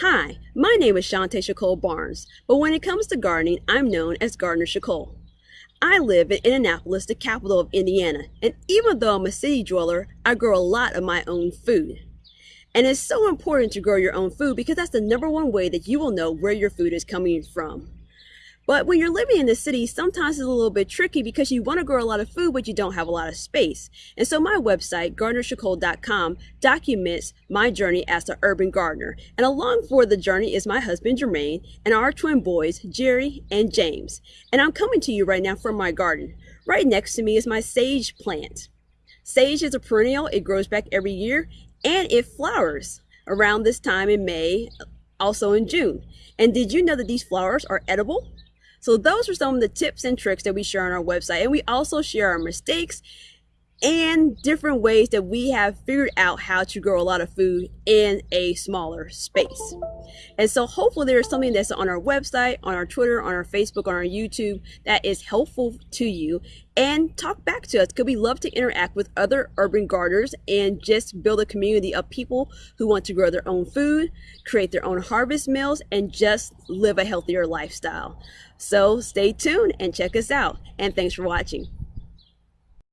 Hi, my name is Shantae Shacole Barnes, but when it comes to gardening, I'm known as Gardener Shacole. I live in Indianapolis, the capital of Indiana, and even though I'm a city dweller, I grow a lot of my own food. And it's so important to grow your own food because that's the number one way that you will know where your food is coming from. But when you're living in the city, sometimes it's a little bit tricky because you want to grow a lot of food, but you don't have a lot of space. And so my website, gardenershacole.com, documents my journey as an urban gardener. And along for the journey is my husband, Jermaine, and our twin boys, Jerry and James. And I'm coming to you right now from my garden. Right next to me is my sage plant. Sage is a perennial. It grows back every year and it flowers around this time in May, also in June. And did you know that these flowers are edible? So those are some of the tips and tricks that we share on our website. And we also share our mistakes and different ways that we have figured out how to grow a lot of food in a smaller space. And so hopefully there's something that's on our website, on our Twitter, on our Facebook, on our YouTube that is helpful to you and talk back to us because we love to interact with other urban gardeners and just build a community of people who want to grow their own food, create their own harvest meals, and just live a healthier lifestyle. So stay tuned and check us out. And thanks for watching.